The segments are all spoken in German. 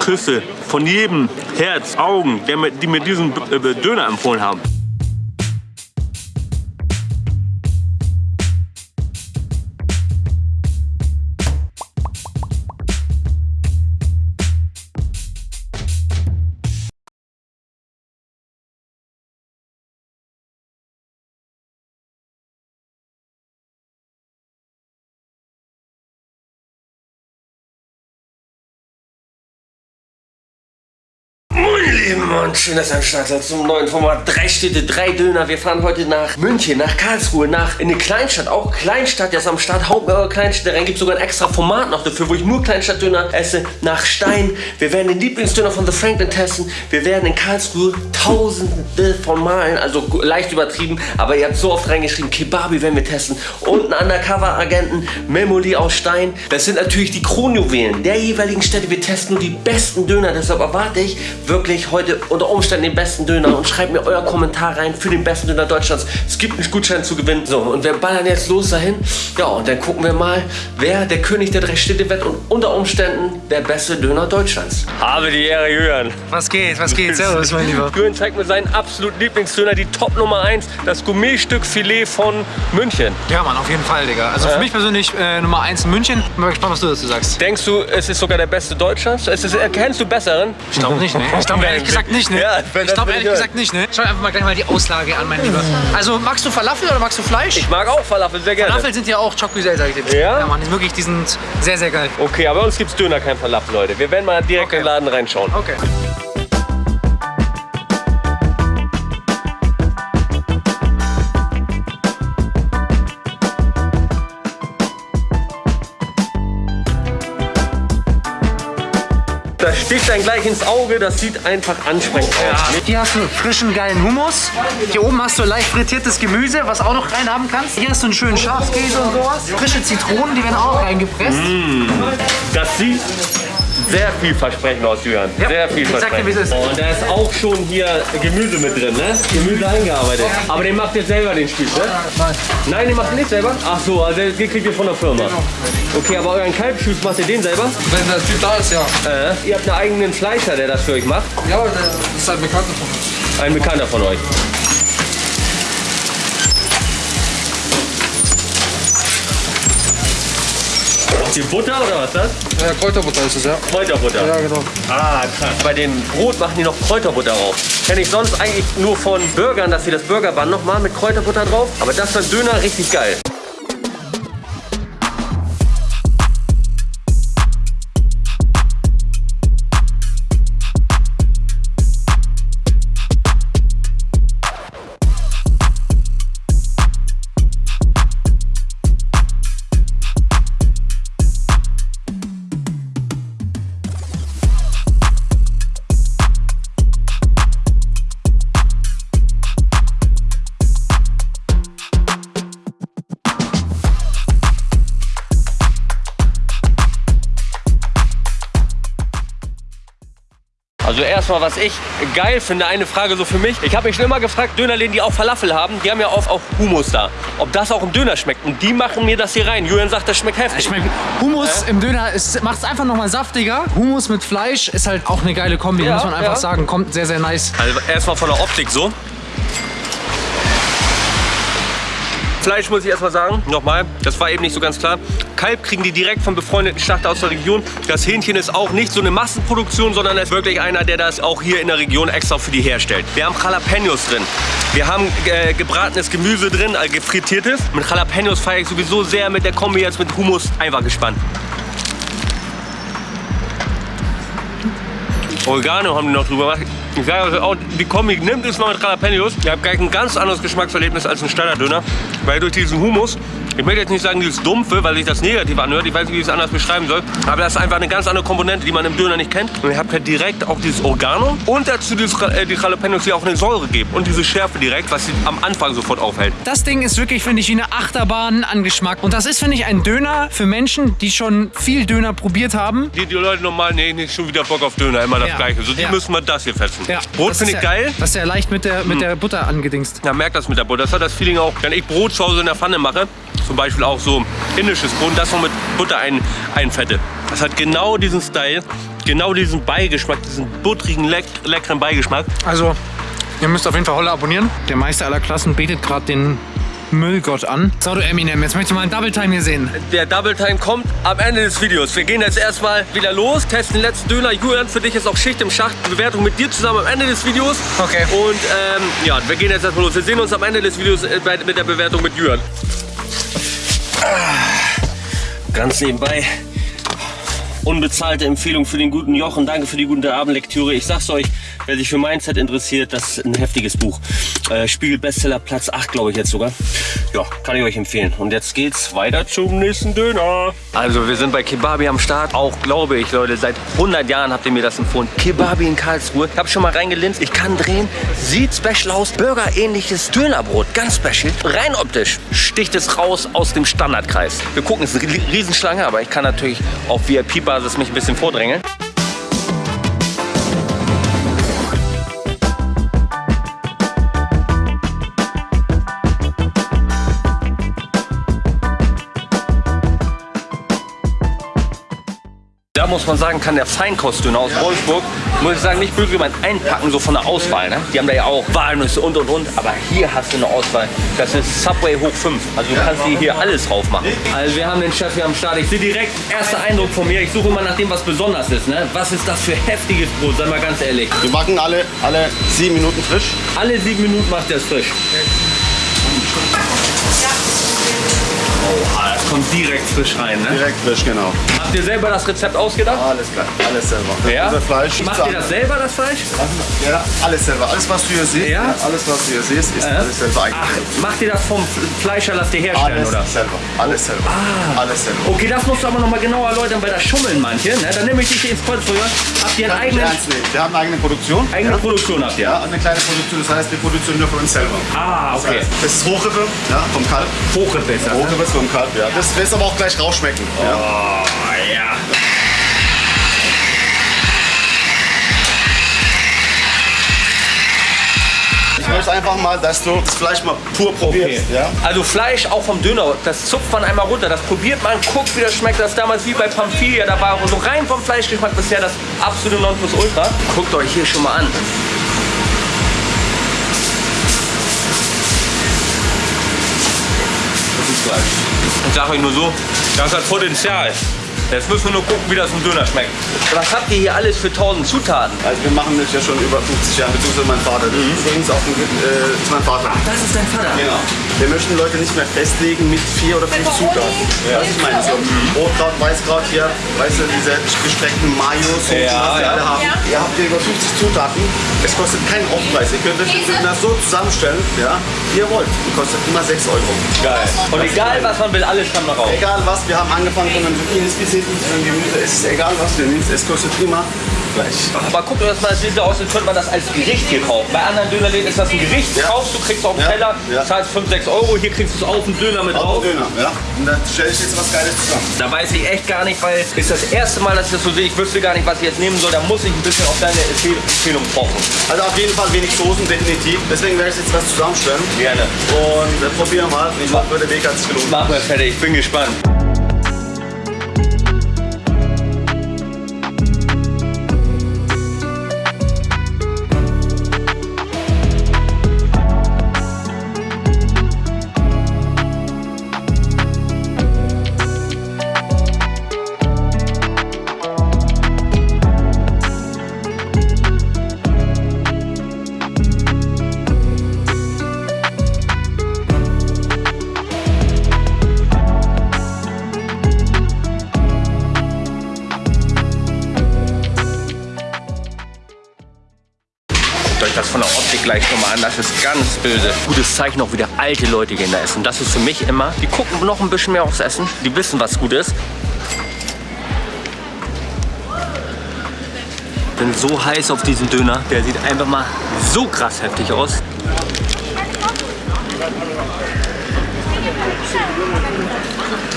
Küsse von jedem Herz, Augen, die mir diesen äh, Döner empfohlen haben. Lieben und schön, dass zum neuen Format. Drei Städte, drei Döner. Wir fahren heute nach München, nach Karlsruhe, nach in eine Kleinstadt. Auch Kleinstadt, jetzt am Start. Haut mir eure Kleinstädte rein. Gibt sogar ein extra Format noch dafür, wo ich nur Kleinstadtdöner esse. Nach Stein. Wir werden den Lieblingsdöner von The Franklin testen. Wir werden in Karlsruhe tausende von Malen, also leicht übertrieben, aber ihr habt so oft reingeschrieben, Kebabi werden wir testen. Und einen Undercover-Agenten, Memoli aus Stein. Das sind natürlich die Kronjuwelen der jeweiligen Städte. Wir testen nur die besten Döner. Deshalb erwarte ich wirklich heute unter Umständen den besten Döner und schreibt mir euer Kommentar rein für den besten Döner Deutschlands. Es gibt einen Gutschein zu gewinnen. So, und wir ballern jetzt los dahin. Ja, und dann gucken wir mal, wer der König der drei Städte wird und unter Umständen der beste Döner Deutschlands. Habe die Ehre, Julian. Was geht, was geht? Servus, mein Lieber. Julian zeigt mir seinen absoluten Lieblingsdöner, die Top Nummer 1, das Gourmetstück Filet von München. Ja, Mann, auf jeden Fall, Digga. Also Ja. für mich persönlich äh, Nummer 1 in München. Bin mal gespannt, was du dazu sagst. Denkst du, es ist sogar der beste Deutschlands? Es ist, erkennst du besseren? Ich glaube nicht, ne? Ich glaube ehrlich gesagt nicht, ne? Ja, ich glaube ehrlich gesagt nicht, ne? Schau einfach mal gleich mal die Auslage an, mein Lieber. Also, magst du Falafel oder magst du Fleisch? Ich mag auch Falafel sehr gerne. Falafel sind ja auch Chocusel, sag ich dir. Ja? Ja, Mann, die- wirklich, die sind sehr, sehr geil. Okay, aber bei uns gibt's Döner, kein Falafel, Leute. Wir werden mal direkt Okay. in den Laden reinschauen. Okay. Sticht dann gleich ins Auge, das sieht einfach ansprechend aus. Hier hast du frischen, geilen Hummus. Hier oben hast du leicht frittiertes Gemüse, was auch noch rein haben kannst. Hier hast du einen schönen Schafskäse und sowas. Frische Zitronen, die werden auch reingepresst. Das sieht sehr vielversprechend aus, Julian. Ja, sehr ich sag dir, wie es ist. Und da ist auch schon hier Gemüse mit drin, ne? Gemüse eingearbeitet. Aber den macht ihr selber den Spieß, ne? Nein. Nein, den macht ihr nicht selber? Ach so, also den kriegt ihr von der Firma. Okay, aber euren Kalbspieß macht ihr den selber? Wenn der Typ da ist, ja. Äh, ihr habt einen eigenen Fleischer, der das für euch macht. Ja, der ist halt bekannt davon. Ein Bekannter von euch. Die Butter oder was ist das? Ja, Kräuterbutter ist es, ja. Kräuterbutter. Ja, genau. Ah, krass. Bei dem Brot machen die noch Kräuterbutter drauf. Kenne ich sonst eigentlich nur von Burgern, dass sie das Burgerband nochmal mit Kräuterbutter drauf. Aber das ist beim Döner richtig geil. Also erstmal, was ich geil finde, eine Frage so für mich. Ich habe mich schon immer gefragt, Dönerläden, die auch Falafel haben, die haben ja oft auch Hummus da. Ob das auch im Döner schmeckt. Und die machen mir das hier rein. Julian sagt, das schmeckt heftig. Ich meine, Hummus im Döner macht es einfach nochmal saftiger. Hummus mit Fleisch ist halt auch eine geile Kombi, Ja, muss man einfach ja. sagen. Kommt sehr, sehr nice. Also erstmal von der Optik so. Fleisch muss ich erstmal sagen, nochmal, das war eben nicht so ganz klar. Kalb kriegen die direkt vom befreundeten Schlachter aus der Region. Das Hähnchen ist auch nicht so eine Massenproduktion, sondern ist wirklich einer, der das auch hier in der Region extra für die herstellt. Wir haben Jalapenos drin. Wir haben äh, gebratenes Gemüse drin, äh, gefrittiertes. Mit Jalapenos feiere ich sowieso sehr mit der Kombi jetzt mit Hummus. Einfach gespannt. Oregano haben die noch drüber gemacht. Ich sage also auch, die Kombi nimmt es mal mit Jalapenos. Ihr habt gleich ein ganz anderes Geschmackserlebnis als ein Standarddöner. Weil durch diesen Humus, ich möchte jetzt nicht sagen dieses Dumpfe, weil sich das negativ anhört. Ich weiß nicht, wie ich es anders beschreiben soll. Aber das ist einfach eine ganz andere Komponente, die man im Döner nicht kennt. Und ihr habt halt direkt auch dieses Oregano und dazu dieses, äh, die Jalapenos, die auch eine Säure geben. Und diese Schärfe direkt, was sie am Anfang sofort aufhält. Das Ding ist wirklich, finde ich, wie eine Achterbahn an Geschmack. Und das ist, finde ich, ein Döner für Menschen, die schon viel Döner probiert haben. Die, die Leute normal, nee, nicht schon wieder Bock auf Döner, immer das Ja. Gleiche. So, die Ja. müssen wir das hier fetzen. Brot Das finde ich ja, geil. Hm. Das ist ja leicht mit der, mit der Butter angedingst. Ja, merkt das mit der Butter. Das hat das Feeling auch, wenn ich Brot zu Hause in der Pfanne mache, zum Beispiel auch so indisches Brot, das noch mit Butter ein, einfette. Das hat genau diesen Style. genau diesen Beigeschmack, diesen buttrigen, leck leckeren Beigeschmack. Also, ihr müsst auf jeden Fall Holle abonnieren. Der Meister aller Klassen betet gerade den Müllgott an. So, du Eminem, jetzt möchte ich mal einen Double Time hier sehen. Der Double Time kommt am Ende des Videos. Wir gehen jetzt erstmal wieder los, testen den letzten Döner. Julian, für dich ist auch Schicht im Schacht. Bewertung mit dir zusammen am Ende des Videos. Okay. Und ähm, ja, wir gehen jetzt erstmal los. Wir sehen uns am Ende des Videos äh, mit der Bewertung mit Julian. Ganz nebenbei. Unbezahlte Empfehlung für den guten Jochen. Danke für die gute Abendlektüre. Ich sag's euch, wer sich für Mindset interessiert, das ist ein heftiges Buch. Äh, Spiegel Bestseller Platz 8, glaube ich jetzt sogar. Ja, kann ich euch empfehlen. Und jetzt geht's weiter zum nächsten Döner. Also wir sind bei Kebabi am Start. Auch glaube ich, Leute, seit 100 Jahren habt ihr mir das empfohlen. Kebabi in Karlsruhe. Ich habe schon mal reingelinst. Ich kann drehen. Sieht special aus. Burger-ähnliches Dönerbrot. Ganz special. Rein optisch sticht es raus aus dem Standardkreis. Wir gucken, es ist eine Riesenschlange, aber ich kann natürlich auf VIP-Basis mich ein bisschen vordrängeln. Muss man sagen, kann der Feinkostdöner aus Wolfsburg, muss ich sagen, nicht böse gemeint, einpacken, so von der Auswahl. Ne? Die haben da ja auch Walnüsse und und und, aber hier hast du eine Auswahl. Das ist Subway hoch 5. Also du kannst dir hier alles drauf machen. Also wir haben den Chef hier am Start. Ich sehe direkt, erster Eindruck von mir. Ich suche immer nach dem, was besonders ist. Ne? Was ist das für heftiges Brot? Sei mal ganz ehrlich. Wir backen alle, alle sieben Minuten frisch. Alle sieben Minuten macht der es frisch. Das kommt direkt frisch rein. Ne? Direkt frisch, genau. Habt ihr selber das Rezept ausgedacht? Alles klar, alles selber. Ja? Unser Fleisch. Macht ihr das selber, das Fleisch? Ja, alles selber. Alles, was du hier siehst, Ja? ja? alles, was du hier siehst, ist alles selber Ach, eigentlich. macht ihr das vom Fleischer, lasst ihr herstellen, Alles oder? selber. Alles selber. Alles selber. Okay, das musst du aber noch mal genauer erläutern, weil da schummeln manche. Ne? Dann nehme ich dich ins Kreuzfeuer. Habt ihr einen eigenen. Wir haben eine eigene Produktion. eigene ja? Produktion? Habt ihr? Ja, eine kleine Produktion. Das heißt, wir produzieren nur für uns selber. Ah, Das okay. heißt, Das ist Hochrippe, ja, vom Kalb. Hochrippe ist das. Ne? Hochrippe ist vom Kalb, ja. Das wirst du aber auch gleich rausschmecken. Ja. Oh, ja. Ich möchte einfach mal, dass du das Fleisch mal pur probierst. Ja? Also Fleisch auch vom Döner, das zupft man einmal runter, das probiert man, guckt wie das schmeckt. Das ist damals wie bei Pamphilia, da war so rein vom Fleischgeschmack bisher das absolute Nonplusultra. Guckt euch hier schon mal an. Das ist Fleisch. Ich sag euch nur so, das hat Potenzial. Jetzt müssen wir nur gucken, wie das im Döner schmeckt. Was habt ihr hier alles für 1000 Zutaten? Also wir machen das ja schon über 50 Jahre, beziehungsweise mein Vater. Das ist übrigens auch ein, äh, ist mein Vater. Das ist dein Vater. Genau. Wir möchten Leute nicht mehr festlegen mit vier oder fünf Zutaten. Ja. Das ist mein so. Rotkraut, Weißkraut hier, weißt du, diese gestreckten Mayos, und Ja, was wir ja. alle haben. Ihr habt hier über 50 Zutaten. Es kostet keinen Aufpreis. Ihr könnt euch Döner so zusammenstellen, ja, wie ihr wollt. Die kostet immer 6 Euro. Geil. Und egal was man will, alles kann da raus. Egal was, wir haben angefangen von einem Zucchinis bis hinten zu einem Gemüse. Es ist egal was du nimmst, es kostet immer gleich. Aber guckt euch das mal, so aus, als könnte man das als Gericht hier kaufen. Bei anderen Dönerläden ist das ein Gericht, Ja. kaufst du, kriegst auf den Ja. Teller, Ja. zahlst 5, 6 Euro, hier kriegst du es auf den Döner mit Auch drauf. Döner, ja. Und dann stelle ich jetzt was Geiles zusammen. Da weiß ich echt gar nicht, weil ist das erste Mal, dass ich das so sehe. Ich wüsste gar nicht, was ich jetzt nehmen soll. Da muss ich ein bisschen auf deine Empfehl- Empfehlung pochen. Also auf jeden Fall wenig Soßen, definitiv. Deswegen werde ich jetzt was zusammenstellen. Gerne. Und äh, probieren mal. Ich hoffe, der Weg hat sich gelohnt. Machen wir fertig, ich bin gespannt. Ist ganz böse. Gutes Zeichen auch wieder alte Leute gehen da essen. Das ist für mich immer, die gucken noch ein bisschen mehr aufs Essen, die wissen, was gut ist. Bin so heiß auf diesen Döner, der sieht einfach mal so krass heftig aus.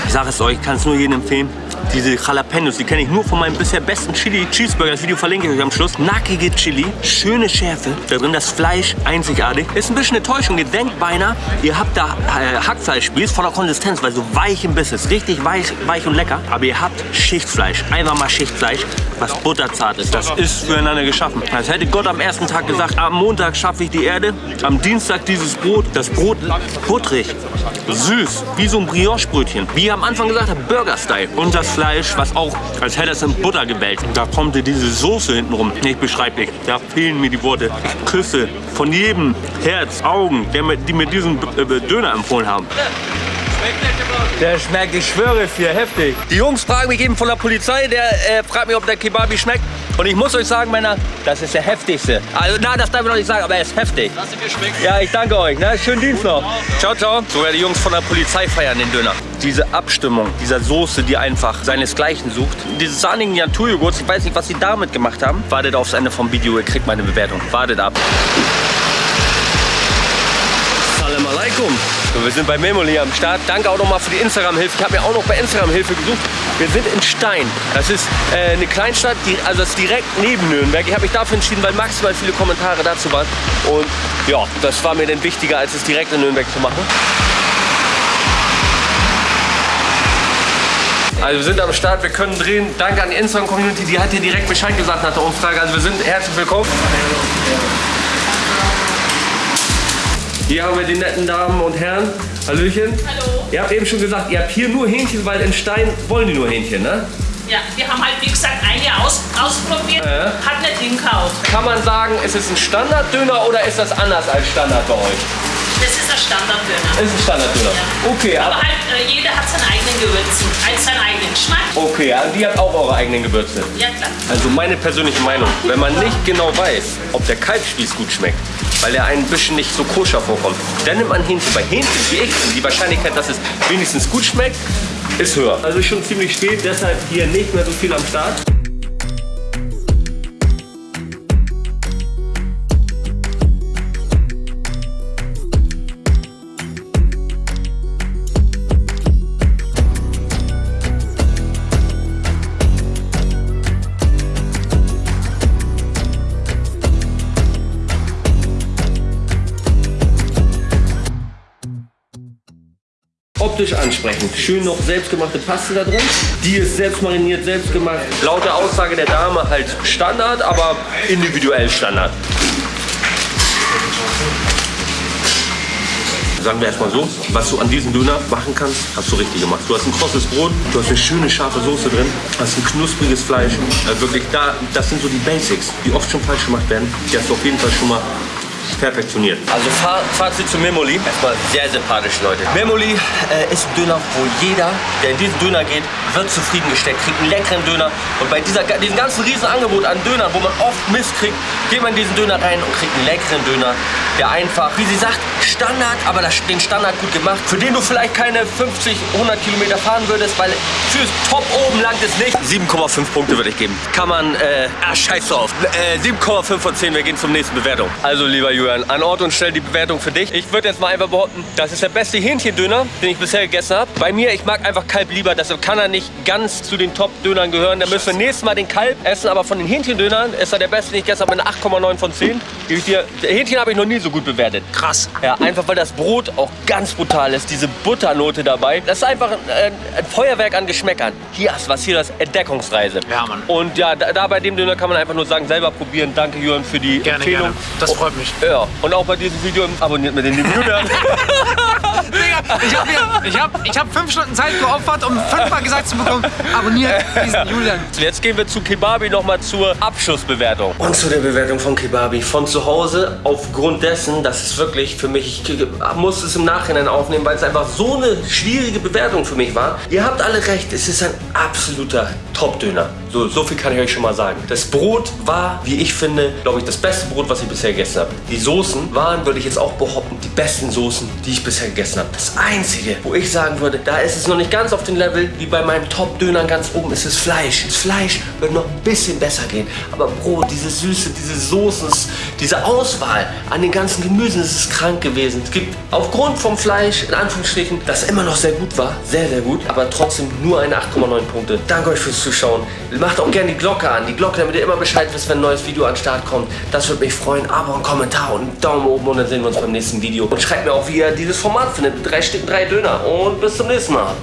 Ich sage es euch, ich kann es nur jedem empfehlen. Diese Jalapenos, die kenne ich nur von meinem bisher besten Chili Cheeseburger. Das Video verlinke ich euch am Schluss. Nackige Chili, schöne Schärfe. Da drin das Fleisch einzigartig. Ist ein bisschen eine Täuschung. Ihr denkt beinahe, ihr habt da äh, Hackfleischspieß voller Konsistenz, weil so weich im Biss ist. Richtig weich, weich und lecker. Aber ihr habt Schichtfleisch. Einfach mal Schichtfleisch, was butterzart ist. Das ist füreinander geschaffen. Als hätte Gott am ersten Tag gesagt, am Montag schaffe ich die Erde, am Dienstag dieses Brot. Das Brot butterig, süß, wie so ein Brioche-Brötchen. Wie ich am Anfang gesagt habe, Burger-Style. Und das Fleisch, was auch, als hätte es in Butter gewälzt. Da kommt diese Soße hinten rum. Nicht beschreiblich. Da fehlen mir die Worte. Ich küsse von jedem Herz, Augen, der mir, die mir diesen äh, Döner empfohlen haben. Der schmeckt, ich schwöre für heftig. Die Jungs fragen mich eben von der Polizei, der äh, fragt mich, ob der Kebabi schmeckt. Und ich muss euch sagen, Männer, das ist der heftigste. Also, nein, das darf ich noch nicht sagen, aber er ist heftig. Lass dir schmecken. Ja, ich danke euch. Ne? Schönen Dienst noch. Ciao, ciao. Sogar die Jungs von der Polizei feiern den Döner. Diese Abstimmung dieser Soße, die einfach seinesgleichen sucht. Dieses sahnigen Naturjoghurt, ich weiß nicht, was sie damit gemacht haben. Wartet aufs Ende vom Video, ihr kriegt meine Bewertung. Wartet ab. Salam alaikum. So, wir sind bei Memoli am Start. Danke auch nochmal für die Instagram-Hilfe. Ich habe mir auch noch bei Instagram Hilfe gesucht. Wir sind in Stein. Das ist äh, eine Kleinstadt, die, also das ist direkt neben Nürnberg. Ich habe mich dafür entschieden, weil maximal viele Kommentare dazu waren. Und ja, das war mir dann wichtiger, als es direkt in Nürnberg zu machen. Also wir sind am Start, wir können drehen. Danke an die Instagram-Community, die hat hier direkt Bescheid gesagt nach der Umfrage. Also wir sind herzlich willkommen. Hier haben wir die netten Damen und Herren. Hallöchen. Hallo. Ihr habt eben schon gesagt, ihr habt hier nur Hähnchen, weil in Stein wollen die nur Hähnchen, ne? Ja, wir haben halt, wie gesagt, ein Jahr aus, ausprobiert, hat nicht hingehauen. Kann man sagen, ist es ein Standarddöner oder ist das anders als Standard bei euch? Das ist ein Standarddöner. Ist ein Standarddöner. Okay, Aber ab- halt, äh, jeder hat seine eigenen Gewürzen, halt seinen eigenen Geschmack. okay, also die hat auch eure eigenen Gewürze. Ja, klar. Also meine persönliche Meinung, wenn man nicht genau weiß, ob der Kalbspieß gut schmeckt, weil er ein bisschen nicht so koscher vorkommt, dann nimmt man Hähnchen. Bei Hähnchen wie ich, die Wahrscheinlichkeit, dass es wenigstens gut schmeckt, ist höher. Also schon ziemlich spät, deshalb hier nicht mehr so viel am Start. Optisch ansprechend. Schön noch selbstgemachte Paste da drin. Die ist selbst mariniert, selbst gemacht. Laut der Aussage der Dame halt Standard, aber individuell Standard. Sagen wir erstmal so, was du an diesem Döner machen kannst, hast du richtig gemacht. Du hast ein krosses Brot, du hast eine schöne scharfe Soße drin, hast ein knuspriges Fleisch. Äh, wirklich, da, das sind so die Basics, die oft schon falsch gemacht werden. Die hast du auf jeden Fall schon mal perfektioniert. Also Fa Fazit zu Memoli. Erstmal sehr sympathisch, Leute. Memoli äh, ist ein Döner, wo jeder, der in diesen Döner geht, wird zufriedengesteckt, kriegt einen leckeren Döner. Und bei dieser, diesem ganzen riesen Angebot an Dönern, wo man oft Mist kriegt, geht man in diesen Döner rein und kriegt einen leckeren Döner, der einfach, wie sie sagt, Standard, aber das, den Standard gut gemacht, für den du vielleicht keine 50, 100 Kilometer fahren würdest, weil fürs Top oben langt es nicht. 7,5 Punkte würde ich geben. Kann man, äh, ah, scheiß drauf. Äh, 7,5 von 10, wir gehen zum nächsten Bewertung. Also, lieber Julian, an Ort und Stelle die Bewertung für dich. Ich würde jetzt mal einfach behaupten, das ist der beste Hähnchendöner, den ich bisher gegessen habe. Bei mir, ich mag einfach Kalb lieber, deshalb kann er nicht ganz zu den Top-Dönern gehören. Da müssen wir nächstes Mal den Kalb essen, aber von den Hähnchendönern ist er der beste, den ich gegessen habe, mit einer 8,9 von 10. Gebe ich dir, Hähnchen habe ich noch nie so gut bewertet. Krass. Ja, einfach weil das Brot auch ganz brutal ist. Diese Butternote dabei. Das ist einfach ein, ein Feuerwerk an Geschmäckern. Hier du was, hier das Entdeckungsreise. Ja, Mann. Und ja, da, da bei dem Döner kann man einfach nur sagen, selber probieren. Danke, Jürgen, für die Gerne, Empfehlung. gerne. Das freut mich. Ja, und auch bei diesem Video abonniert mit den lieben Julian. Ich habe ich hab, ich hab fünf Stunden Zeit geopfert, um fünfmal gesagt zu bekommen, abonniert diesen Julian. Jetzt gehen wir zu Kebabi nochmal zur Abschlussbewertung. Und zu der Bewertung von Kebabi. Von zu Hause aufgrund dessen, das ist wirklich für mich, ich muss es im Nachhinein aufnehmen, weil es einfach so eine schwierige Bewertung für mich war. Ihr habt alle recht, es ist ein absoluter Top-Döner. So, so viel kann ich euch schon mal sagen. Das Brot war, wie ich finde, glaube ich, das beste Brot, was ich bisher gegessen habe. Die Soßen waren, würde ich jetzt auch behaupten, die besten Soßen, die ich bisher gegessen gegessen habe. Das Einzige, wo ich sagen würde, da ist es noch nicht ganz auf dem Level wie bei meinem Top-Dönern ganz oben, ist das Fleisch. Das Fleisch wird noch ein bisschen besser gehen. Aber Brot, diese Süße, diese Soßen, diese Auswahl an den ganzen Gemüsen, das ist krank gewesen. Es gibt aufgrund vom Fleisch, in Anführungsstrichen, das immer noch sehr gut war, sehr, sehr gut, aber trotzdem nur eine 8,9 Punkte. Danke euch fürs Zuschauen. Macht auch gerne die Glocke an, die Glocke, damit ihr immer Bescheid wisst, wenn ein neues Video an den Start kommt. Das würde mich freuen. Abo, einen Kommentar und einen Daumen oben und dann sehen wir uns beim nächsten Video. Und schreibt mir auch, wie ihr dieses Format findet. Drei Stück, drei Döner. Und bis zum nächsten Mal.